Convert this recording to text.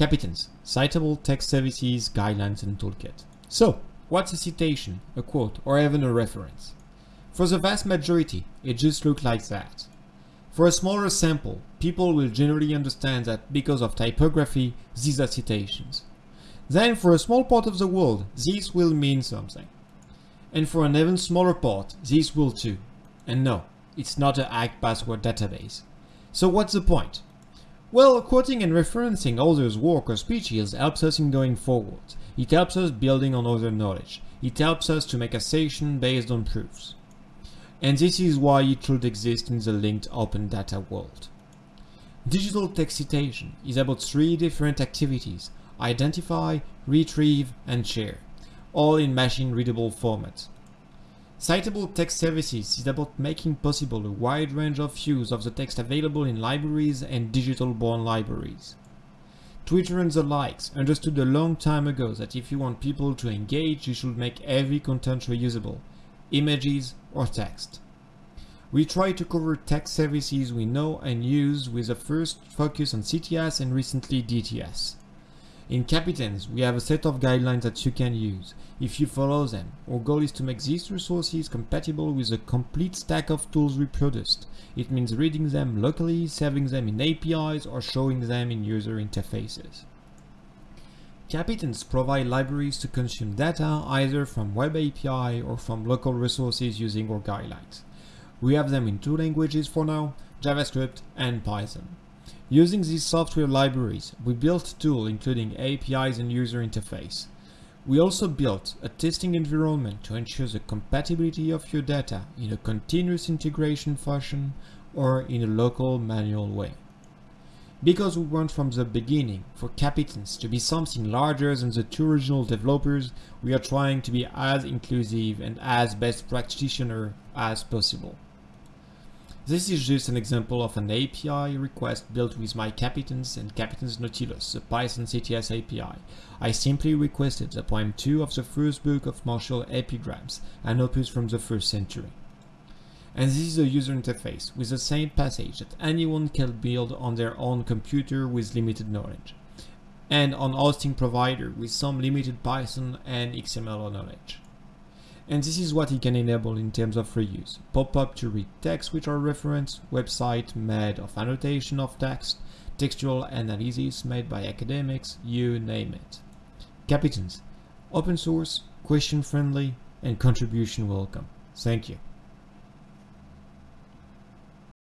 Capitains, Citable Text Services Guidelines and Toolkit. So, what's a citation, a quote, or even a reference? For the vast majority, it just looks like that. For a smaller sample, people will generally understand that because of typography, these are citations. Then for a small part of the world, these will mean something. And for an even smaller part, these will too. And no, it's not a hacked password database. So what's the point? Well, quoting and referencing others' work or speeches helps us in going forward. It helps us building on other knowledge. It helps us to make assertion based on proofs. And this is why it should exist in the linked open data world. Digital text citation is about three different activities, identify, retrieve, and share, all in machine-readable format. Citable Text Services is about making possible a wide range of use of the text available in libraries and digital-born libraries. Twitter and the likes understood a long time ago that if you want people to engage, you should make every content reusable, images, or text. We try to cover text services we know and use with a first focus on CTS and recently DTS. In Capitains, we have a set of guidelines that you can use. If you follow them, our goal is to make these resources compatible with a complete stack of tools we produced. It means reading them locally, saving them in APIs, or showing them in user interfaces. Capitains provide libraries to consume data either from Web API or from local resources using our guidelines. We have them in two languages for now, JavaScript and Python. Using these software libraries, we built tools including APIs and user interface. We also built a testing environment to ensure the compatibility of your data in a continuous integration fashion or in a local manual way. Because we want from the beginning for Capitains to be something larger than the two original developers, we are trying to be as inclusive and as best practitioner as possible. This is just an example of an API request built with my Capitans and Capitains Nautilus, the Python CTS API. I simply requested the poem 2 of the first book of Martial Epigrams, an opus from the first century and this is a user interface with the same passage that anyone can build on their own computer with limited knowledge, and on hosting provider with some limited Python and XML knowledge. And this is what it can enable in terms of reuse. Pop-up to read text which are reference, website made of annotation of text, textual analysis made by academics, you name it. Capitains, open source, question friendly, and contribution welcome. Thank you.